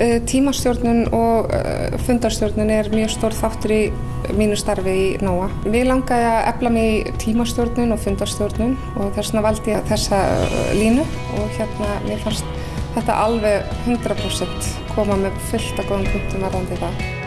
Eh, tímastjórnun og eh, fundarstjórnun er mjög stór þáttur í mínu starfi í NÓA. Við langaði að efla mig í tímastjórnun og fundarstjórnun og þess vegna valdi ég þessa eh, línu og hérna mér fannst þetta alveg 100% koma með fullt af góðum punktum varðandi það.